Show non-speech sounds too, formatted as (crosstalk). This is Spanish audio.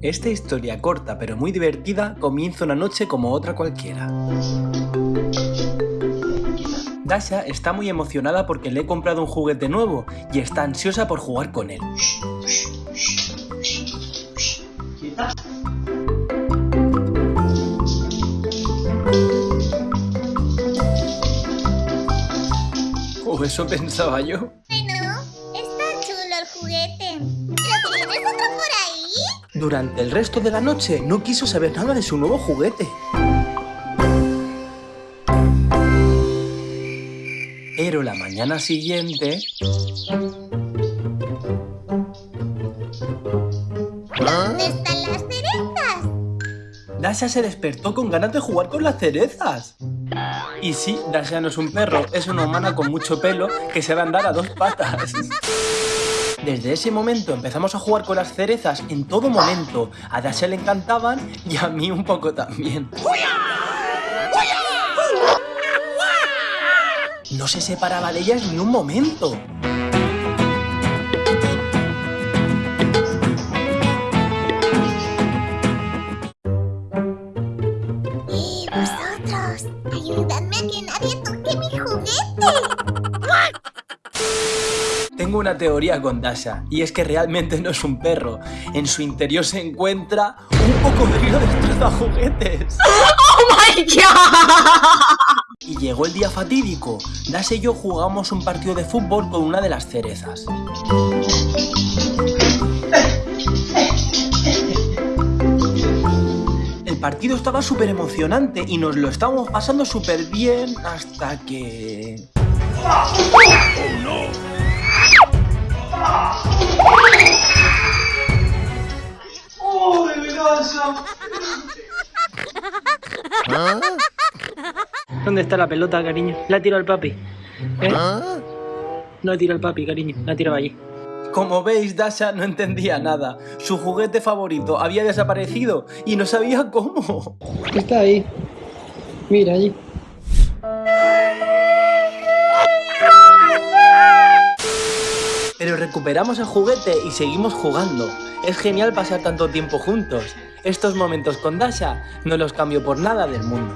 Esta historia corta pero muy divertida comienza una noche como otra cualquiera. Dasha está muy emocionada porque le he comprado un juguete nuevo y está ansiosa por jugar con él. O eso pensaba yo. Durante el resto de la noche no quiso saber nada de su nuevo juguete. Pero la mañana siguiente... ¿Dónde están las cerezas? Dasha se despertó con ganas de jugar con las cerezas. Y sí, Dasha no es un perro, es una humana con mucho pelo que se va a andar a dos patas. (laughs) Desde ese momento empezamos a jugar con las cerezas en todo momento. A Dasha le encantaban y a mí un poco también. No se separaba de ellas ni un momento. ¡Eh, vosotros! ¡Ayudadme a que nadie toque mi juguete! Tengo una teoría con Dasha, y es que realmente no es un perro. En su interior se encuentra un cocodrilo destroza juguetes. (laughs) ¡Oh my god! Y llegó el día fatídico. Dasha y yo jugamos un partido de fútbol con una de las cerezas. El partido estaba súper emocionante y nos lo estábamos pasando súper bien hasta que... ¿Dónde está la pelota, cariño? La tiro al papi. ¿Eh? No la tiro al papi, cariño. La tiro allí. Como veis, Dasha no entendía nada. Su juguete favorito había desaparecido y no sabía cómo. Está ahí. Mira allí. Pero recuperamos el juguete y seguimos jugando. Es genial pasar tanto tiempo juntos. Estos momentos con Dasha no los cambio por nada del mundo.